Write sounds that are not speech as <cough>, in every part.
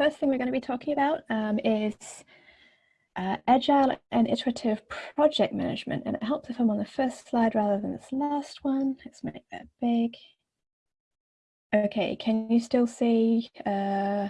first thing we're going to be talking about um, is uh, agile and iterative project management. And it helps if I'm on the first slide rather than this last one. Let's make that big. Okay, can you still see uh,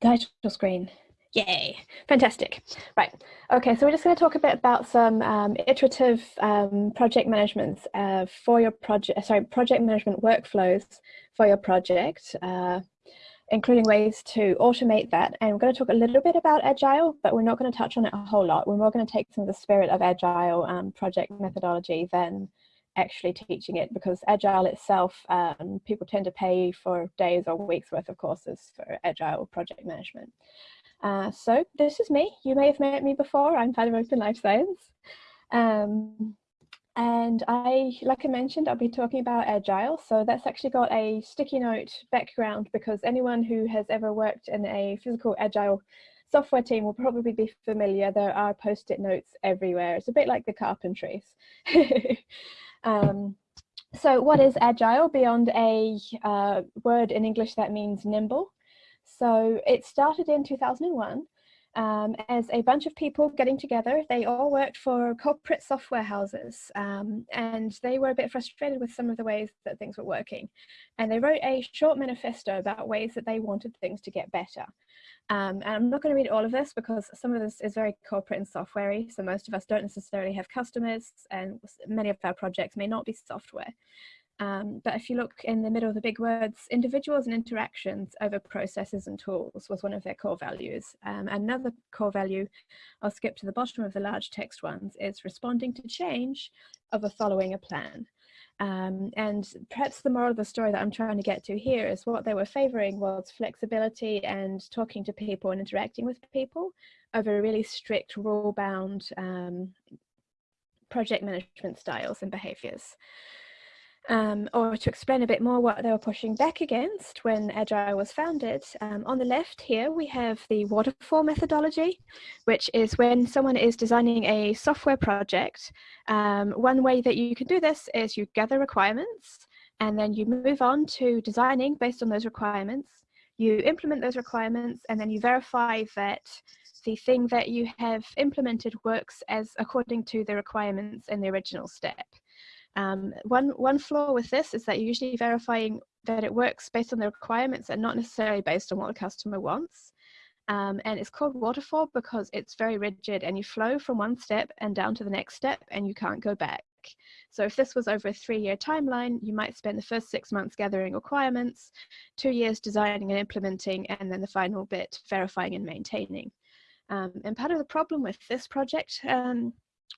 title screen? Yay, fantastic. Right, okay, so we're just going to talk a bit about some um, iterative um, project management uh, for your project, sorry, project management workflows for your project, uh, including ways to automate that. And we're going to talk a little bit about Agile, but we're not going to touch on it a whole lot. We're more going to take some of the spirit of Agile um, project methodology than actually teaching it because Agile itself, um, people tend to pay for days or weeks worth of courses for Agile project management. Uh, so this is me. You may have met me before. I'm part of Open Life Science. Um, and I, like I mentioned, I'll be talking about Agile. So that's actually got a sticky note background because anyone who has ever worked in a physical Agile software team will probably be familiar. There are post-it notes everywhere. It's a bit like the carpentries. <laughs> um, so what is Agile beyond a uh, word in English that means nimble? So it started in 2001 um, as a bunch of people getting together. They all worked for corporate software houses um, and they were a bit frustrated with some of the ways that things were working. And they wrote a short manifesto about ways that they wanted things to get better. Um, and I'm not going to read all of this because some of this is very corporate and softwarey. So most of us don't necessarily have customers and many of our projects may not be software. Um, but if you look in the middle of the big words, individuals and interactions over processes and tools was one of their core values. Um, another core value, I'll skip to the bottom of the large text ones, is responding to change over following a plan. Um, and perhaps the moral of the story that I'm trying to get to here is what they were favoring was flexibility and talking to people and interacting with people over really strict rule-bound um, project management styles and behaviors um, or to explain a bit more what they were pushing back against when Agile was founded, um, on the left here we have the waterfall methodology, which is when someone is designing a software project. Um, one way that you can do this is you gather requirements and then you move on to designing based on those requirements. You implement those requirements and then you verify that the thing that you have implemented works as according to the requirements in the original step. Um, one, one flaw with this is that you're usually verifying that it works based on the requirements and not necessarily based on what the customer wants. Um, and it's called waterfall because it's very rigid and you flow from one step and down to the next step and you can't go back. So if this was over a three-year timeline, you might spend the first six months gathering requirements, two years designing and implementing, and then the final bit verifying and maintaining. Um, and part of the problem with this project um,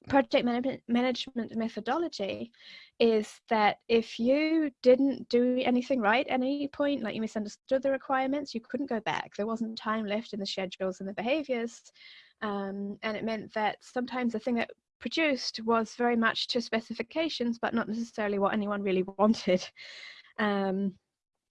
project management management methodology is that if you didn't do anything right at any point, like you misunderstood the requirements, you couldn't go back. There wasn't time left in the schedules and the behaviors. Um, and it meant that sometimes the thing that produced was very much to specifications, but not necessarily what anyone really <laughs> wanted. Um,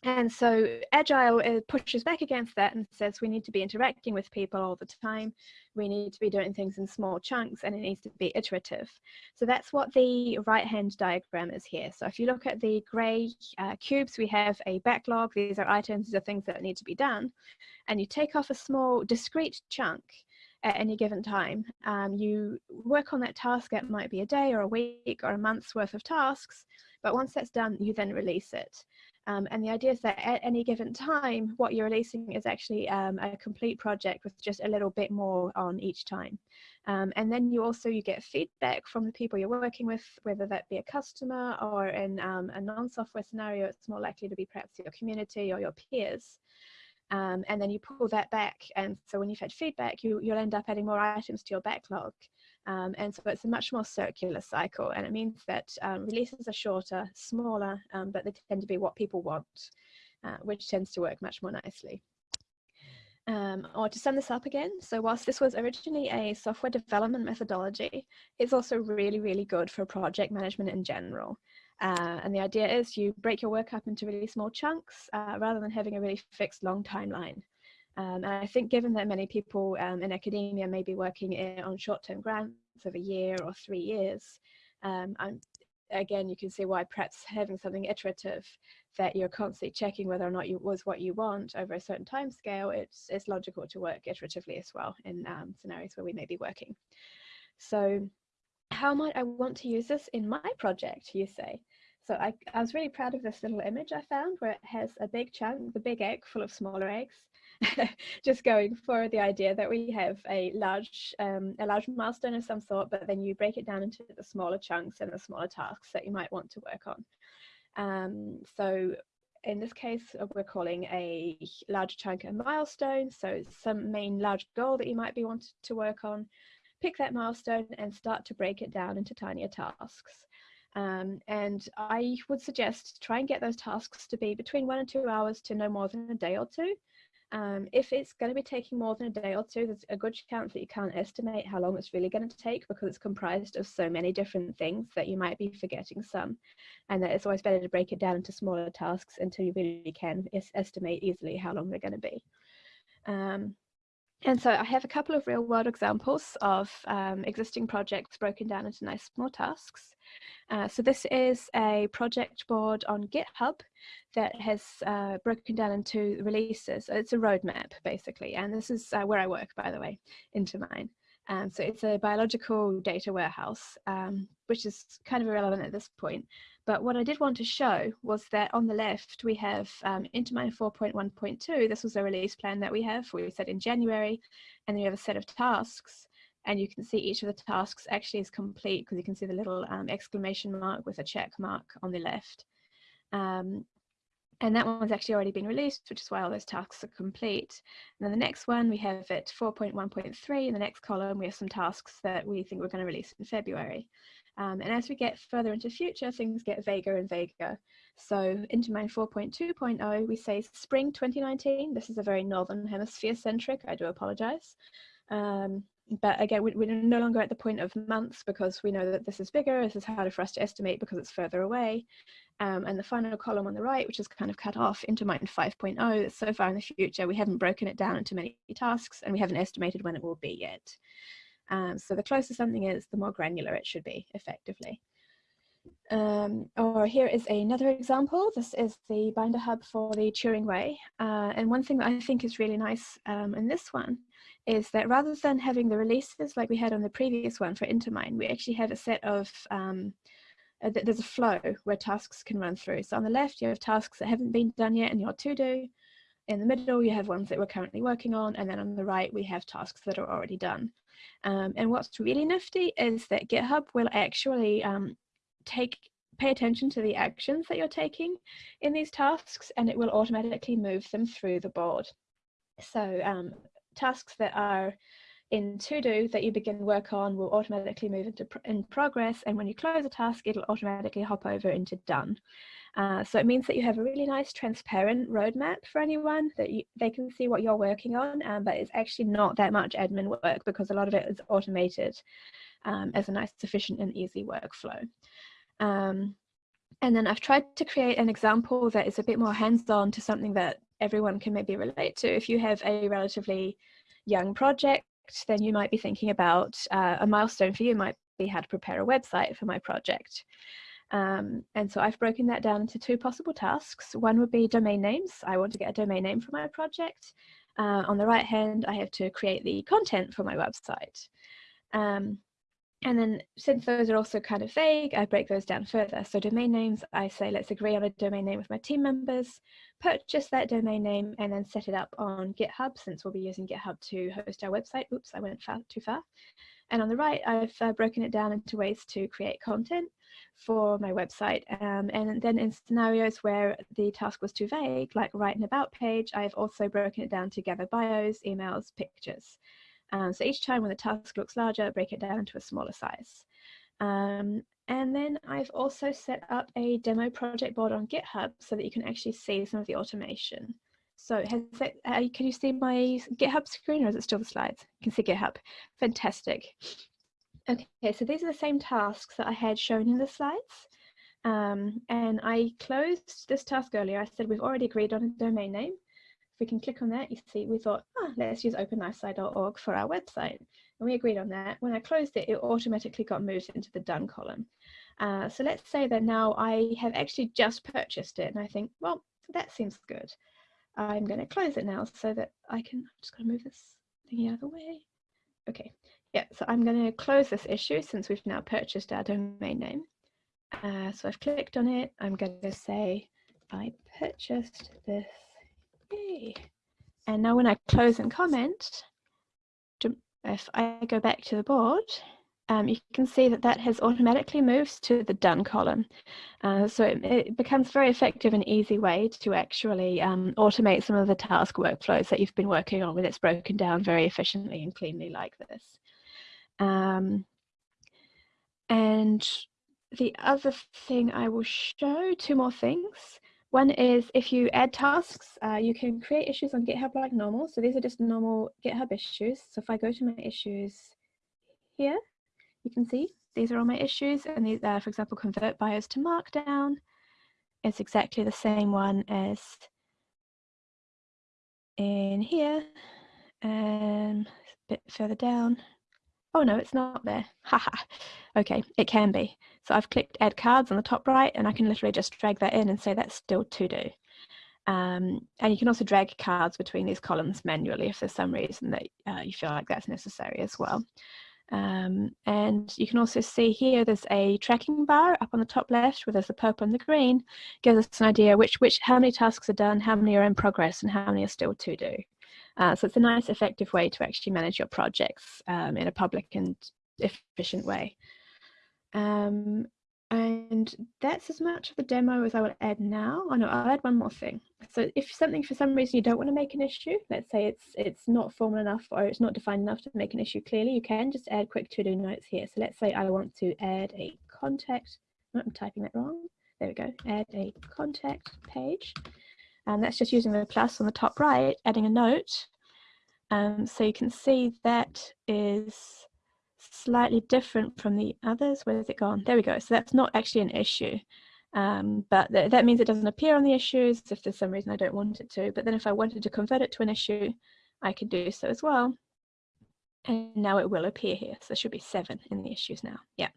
and so Agile uh, pushes back against that and says we need to be interacting with people all the time. We need to be doing things in small chunks and it needs to be iterative. So that's what the right hand diagram is here. So if you look at the gray uh, cubes, we have a backlog. These are items, these are things that need to be done. And you take off a small discrete chunk at any given time. Um, you work on that task, it might be a day or a week or a month's worth of tasks. But once that's done, you then release it. Um, and the idea is that at any given time, what you're releasing is actually um, a complete project with just a little bit more on each time. Um, and then you also you get feedback from the people you're working with, whether that be a customer or in um, a non-software scenario, it's more likely to be perhaps your community or your peers. Um, and then you pull that back. And so when you've had feedback, you, you'll end up adding more items to your backlog. Um, and so it's a much more circular cycle and it means that um, releases are shorter, smaller, um, but they tend to be what people want, uh, which tends to work much more nicely. Um, or to sum this up again, so whilst this was originally a software development methodology, it's also really, really good for project management in general. Uh, and the idea is you break your work up into really small chunks uh, rather than having a really fixed long timeline. Um, and I think given that many people um, in academia may be working in, on short-term grants of a year or three years, um, again, you can see why perhaps having something iterative that you're constantly checking whether or not it was what you want over a certain time scale, it's, it's logical to work iteratively as well in um, scenarios where we may be working. So how might I want to use this in my project, you say? So I, I was really proud of this little image I found where it has a big chunk, the big egg full of smaller eggs, <laughs> just going for the idea that we have a large um, a large milestone of some sort, but then you break it down into the smaller chunks and the smaller tasks that you might want to work on. Um, so in this case, uh, we're calling a large chunk a milestone. So some main large goal that you might be wanting to work on, pick that milestone and start to break it down into tinier tasks. Um, and I would suggest try and get those tasks to be between one and two hours to no more than a day or two. Um, if it's going to be taking more than a day or two, there's a good chance that you can't estimate how long it's really going to take because it's comprised of so many different things that you might be forgetting some. And that it's always better to break it down into smaller tasks until you really can estimate easily how long they're going to be. Um, and so I have a couple of real world examples of um, existing projects broken down into nice small tasks. Uh, so this is a project board on GitHub that has uh, broken down into releases. It's a roadmap basically, and this is uh, where I work, by the way, Intermine. Um, so it's a biological data warehouse, um, which is kind of irrelevant at this point. But what I did want to show was that on the left, we have um, Intermine 4.1.2. This was a release plan that we have, we said in January, and then you have a set of tasks. And you can see each of the tasks actually is complete because you can see the little um, exclamation mark with a check mark on the left. Um, and that one's actually already been released, which is why all those tasks are complete. And then the next one, we have at 4.1.3, in the next column, we have some tasks that we think we're going to release in February. Um, and as we get further into future, things get vaguer and vaguer. So Intermine 4.2.0, we say spring 2019. This is a very Northern Hemisphere centric, I do apologize. Um, but again, we, are no longer at the point of months because we know that this is bigger, this is harder for us to estimate because it's further away. Um, and the final column on the right, which is kind of cut off Intermine 5.0, so far in the future, we haven't broken it down into many tasks and we haven't estimated when it will be yet. Um, so the closer something is, the more granular it should be effectively. Um, or here is another example. This is the binder hub for the Turing Way. Uh, and one thing that I think is really nice um, in this one is that rather than having the releases like we had on the previous one for Intermine, we actually have a set of, um, uh, there's a flow where tasks can run through. So on the left, you have tasks that haven't been done yet in your to-do. In the middle, you have ones that we're currently working on. And then on the right, we have tasks that are already done. Um, and what's really nifty is that GitHub will actually um, take pay attention to the actions that you're taking in these tasks and it will automatically move them through the board. So um, tasks that are in to do that you begin work on will automatically move into pr in progress and when you close a task it'll automatically hop over into done. Uh, so it means that you have a really nice transparent roadmap for anyone that you, they can see what you're working on, um, but it's actually not that much admin work because a lot of it is automated um, as a nice, efficient and easy workflow. Um, and then I've tried to create an example that is a bit more hands-on to something that everyone can maybe relate to. If you have a relatively young project, then you might be thinking about uh, a milestone for you might be how to prepare a website for my project. Um, and so I've broken that down into two possible tasks. One would be domain names. I want to get a domain name for my project. Uh, on the right hand, I have to create the content for my website. Um, and then since those are also kind of vague, I break those down further. So domain names, I say, let's agree on a domain name with my team members, purchase that domain name and then set it up on GitHub since we'll be using GitHub to host our website. Oops, I went far, too far. And on the right, I've uh, broken it down into ways to create content for my website. Um, and then in scenarios where the task was too vague, like write an about page, I've also broken it down to gather bios, emails, pictures. Um, so each time when the task looks larger, break it down to a smaller size. Um, and then I've also set up a demo project board on GitHub so that you can actually see some of the automation. So that, uh, can you see my GitHub screen or is it still the slides? You can see GitHub. Fantastic. Okay, so these are the same tasks that I had shown in the slides. Um, and I closed this task earlier. I said we've already agreed on a domain name we can click on that, you see, we thought, oh, let's use openlifesci.org for our website. And we agreed on that. When I closed it, it automatically got moved into the done column. Uh, so let's say that now I have actually just purchased it and I think, well, that seems good. I'm going to close it now so that I can, I'm just going to move this thing out of the way. Okay, yeah, so I'm going to close this issue since we've now purchased our domain name. Uh, so I've clicked on it. I'm going to say I purchased this. Yay. And now when I close and comment, if I go back to the board, um, you can see that that has automatically moved to the done column. Uh, so it, it, becomes very effective and easy way to actually um, automate some of the task workflows that you've been working on when it's broken down very efficiently and cleanly like this. Um, and the other thing I will show, two more things. One is if you add tasks, uh, you can create issues on GitHub like normal. So these are just normal GitHub issues. So if I go to my issues here, you can see these are all my issues. And these are, for example, convert bios to Markdown. It's exactly the same one as in here. And a bit further down, Oh no, it's not there. Haha. okay, it can be. So I've clicked add cards on the top right and I can literally just drag that in and say that's still to do. Um, and you can also drag cards between these columns manually if there's some reason that uh, you feel like that's necessary as well. Um, and you can also see here there's a tracking bar up on the top left where there's the purple and the green gives us an idea which which how many tasks are done, how many are in progress and how many are still to do. Uh, so it's a nice effective way to actually manage your projects um, in a public and efficient way. Um, and that's as much of the demo as I will add now. Oh no, I'll add one more thing. So if something for some reason you don't want to make an issue, let's say it's it's not formal enough or it's not defined enough to make an issue clearly, you can just add quick to-do notes here. So let's say I want to add a contact, oh, I'm typing that wrong. There we go, add a contact page. And that's just using the plus on the top right, adding a note. Um, so you can see that is slightly different from the others. Where has it gone? There we go. So that's not actually an issue. Um, but th that means it doesn't appear on the issues if there's some reason I don't want it to. But then if I wanted to convert it to an issue, I could do so as well. And now it will appear here. So there should be seven in the issues now. Yeah.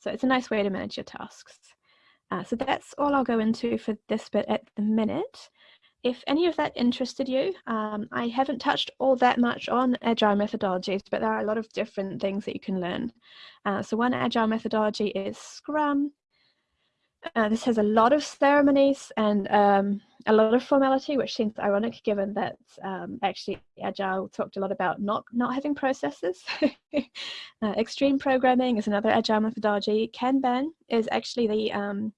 So it's a nice way to manage your tasks. Uh, so that's all I'll go into for this bit at the minute. If any of that interested you, um, I haven't touched all that much on agile methodologies, but there are a lot of different things that you can learn. Uh, so one agile methodology is Scrum. Uh, this has a lot of ceremonies and um, a lot of formality, which seems ironic given that um, actually Agile talked a lot about not, not having processes. <laughs> uh, extreme programming is another Agile methodology. Kanban is actually the um,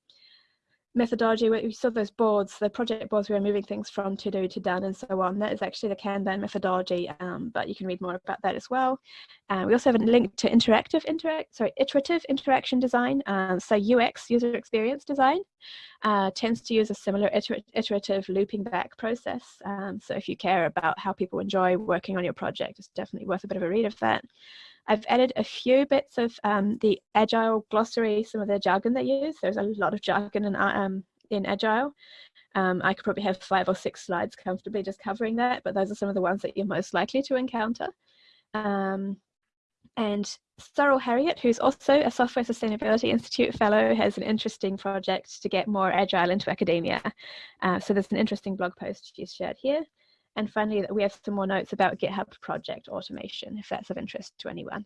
methodology where we saw those boards, the project boards we were moving things from to do to done and so on. That is actually the Kanban methodology, um, but you can read more about that as well. Uh, we also have a link to interactive, interact, sorry, iterative interaction design. Um, so UX, user experience design, uh, tends to use a similar iter iterative looping back process. Um, so if you care about how people enjoy working on your project, it's definitely worth a bit of a read of that. I've added a few bits of um, the Agile glossary, some of the jargon they use. There's a lot of jargon in, um, in Agile. Um, I could probably have five or six slides comfortably just covering that, but those are some of the ones that you're most likely to encounter. Um, and Sorrel Harriott, who's also a Software Sustainability Institute Fellow, has an interesting project to get more Agile into academia. Uh, so there's an interesting blog post she's shared here. And finally, we have some more notes about GitHub project automation, if that's of interest to anyone.